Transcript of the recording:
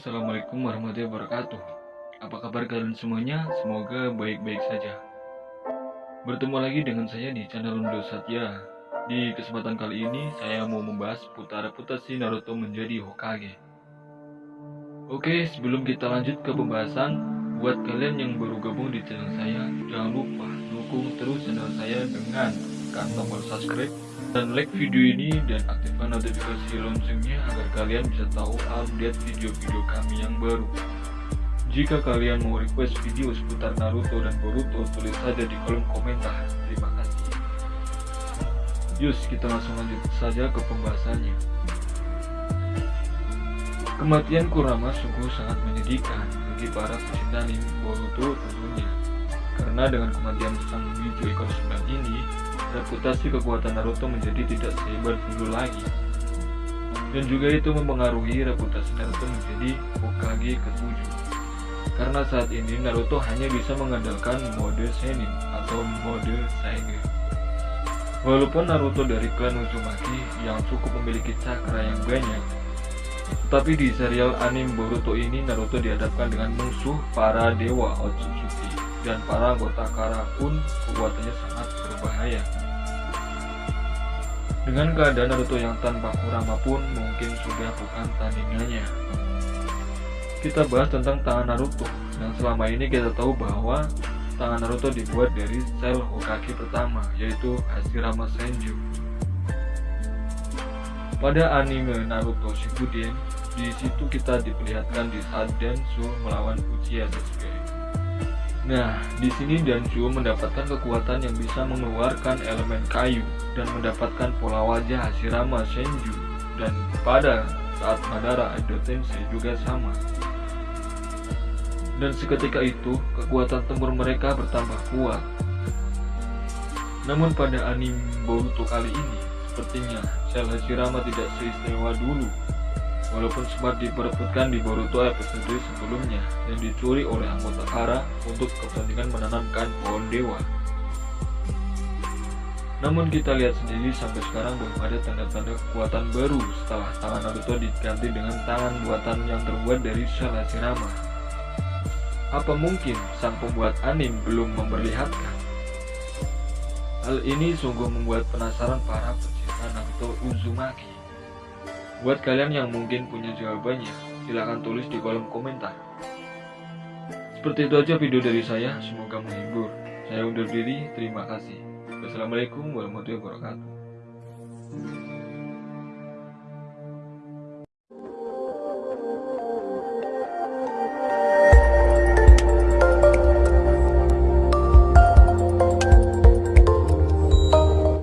Assalamualaikum warahmatullahi wabarakatuh. Apa kabar kalian semuanya? Semoga baik-baik saja. Bertemu lagi dengan saya di channel Undo Satya. Di kesempatan kali ini saya mau membahas putar reputasi Naruto menjadi Hokage. Oke, sebelum kita lanjut ke pembahasan, buat kalian yang baru gabung di channel saya, jangan lupa dukung terus channel saya dengan tekan tombol subscribe dan like video ini dan aktifkan notifikasi loncengnya agar kalian bisa tahu update video-video kami yang baru. Jika kalian mau request video seputar Naruto dan Boruto, tulis saja di kolom komentar. Terima kasih. Yus, kita langsung lanjut saja ke pembahasannya. Kematian Kurama sungguh sangat menyedihkan bagi para pecinta anime Boruto tentunya. Karena dengan kematian sang Biju ekor sembilan ini, reputasi kekuatan Naruto menjadi tidak sehebat dulu lagi. Dan juga itu mempengaruhi reputasi Naruto menjadi Hokage ke-7. Karena saat ini Naruto hanya bisa mengandalkan mode Senin atau mode Saige. Walaupun Naruto dari klan Uzumaki yang cukup memiliki cakra yang banyak, tetapi di serial anime Boruto ini Naruto dihadapkan dengan musuh para dewa Otsutsuki dan para anggota Kara pun kekuatannya sangat berbahaya. Dengan keadaan Naruto yang tanpa Kurama pun mungkin sudah bukan tandingannya. Kita bahas tentang tangan Naruto, dan selama ini kita tahu bahwa tangan Naruto dibuat dari sel Hokage pertama, yaitu Hashirama Senju. Pada anime Naruto Shippuden, di situ kita diperlihatkan di saat Densu melawan Uchiha Sasuke. Nah, di sini Danjo mendapatkan kekuatan yang bisa mengeluarkan elemen kayu dan mendapatkan pola wajah Hashirama Senju dan pada saat Madara Edo juga sama. Dan seketika itu, kekuatan tempur mereka bertambah kuat. Namun pada anime Boruto kali ini, sepertinya sel Hashirama tidak seistimewa dulu walaupun sempat diperebutkan di Boruto episode sebelumnya dan dicuri oleh anggota Kara untuk kepentingan menanamkan pohon dewa. Namun kita lihat sendiri sampai sekarang belum ada tanda-tanda kekuatan baru setelah tangan Naruto diganti dengan tangan buatan yang terbuat dari sel Hashirama. Apa mungkin sang pembuat anime belum memperlihatkan? Hal ini sungguh membuat penasaran para pecinta Naruto Uzumaki. Buat kalian yang mungkin punya jawabannya, silahkan tulis di kolom komentar. Seperti itu aja video dari saya, semoga menghibur. Saya undur diri, terima kasih. Wassalamualaikum warahmatullahi wabarakatuh.